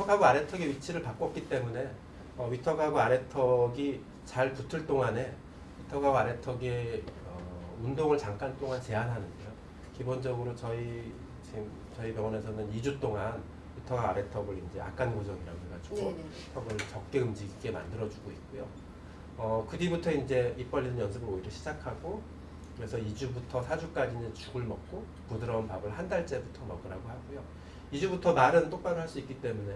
위턱하고 아래턱의 위치를 바꿨기 때문에 어, 위턱하고 아래턱이 잘 붙을 동안에 위턱하고 아래턱의 어, 운동을 잠깐 동안 제한하는데요. 기본적으로 저희 지금 저희 병원에서는 2주 동안 위턱하고 아래턱을 이제 악간 고정이라고 해가지고 네네. 턱을 적게 움직이게 만들어주고 있고요. 어, 그 뒤부터 이제 입 벌리는 연습을 오히려 시작하고 그래서 2주부터 4주까지는 죽을 먹고 부드러운 밥을 한 달째부터 먹으라고 하고요. 2주부터 말은 똑바로 할 수 있기 때문에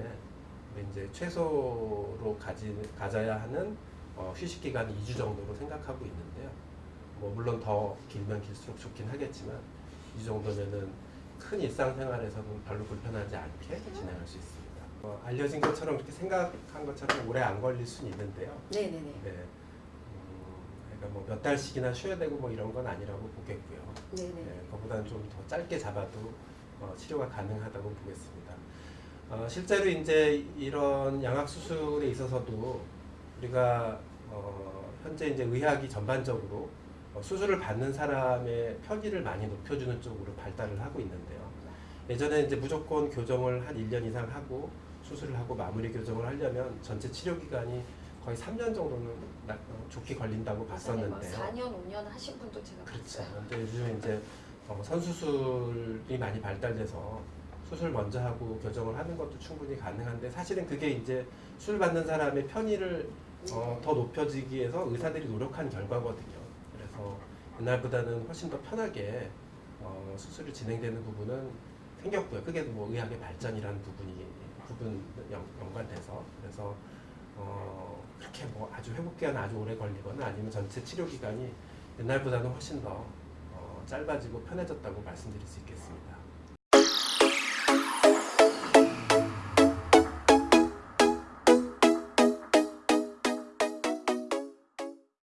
이제 최소로 가지, 가져야 하는 어, 휴식 기간이 2주 정도로 생각하고 있는데요. 뭐 물론 더 길면 길수록 좋긴 하겠지만 이 정도면은 큰 일상생활에서는 별로 불편하지 않게 진행할 수 있습니다. 어, 알려진 것처럼 그렇게 생각한 것처럼 오래 안 걸릴 수는 있는데요. 네네네. 네. 음, 그러니까 뭐 몇 달씩이나 쉬어야 되고 뭐 이런 건 아니라고 보겠고요. 네네. 네, 그보다는 좀 더 짧게 잡아도 어, 치료가 가능하다고 보겠습니다. 어, 실제로 이제 이런 양악 수술에 있어서도 우리가 어, 현재 이제 의학이 전반적으로 어, 수술을 받는 사람의 편의를 많이 높여주는 쪽으로 발달을 하고 있는데요. 예전에 이제 무조건 교정을 한 1년 이상 하고 수술을 하고 마무리 교정을 하려면 전체 치료 기간이 거의 3년 정도는 나- 어, 좋게 걸린다고 봤었는데요. 4년, 5년 하신 분도 제가 그렇죠. 봤어요. 근데 요즘 이제 어, 선수술이 많이 발달돼서 수술 먼저 하고 교정을 하는 것도 충분히 가능한데 사실은 그게 이제 술 받는 사람의 편의를 어, 더 높여지기 위해서 의사들이 노력한 결과거든요. 그래서 옛날보다는 훨씬 더 편하게 어, 수술이 진행되는 부분은 생겼고요. 그게 뭐 의학의 발전이라는 부분이 부분 연, 연관돼서 그래서 어, 그렇게 뭐 아주 회복 기간 아주 오래 걸리거나 아니면 전체 치료 기간이 옛날보다는 훨씬 더 어, 짧아지고 편해졌다고 말씀드릴 수 있겠습니다.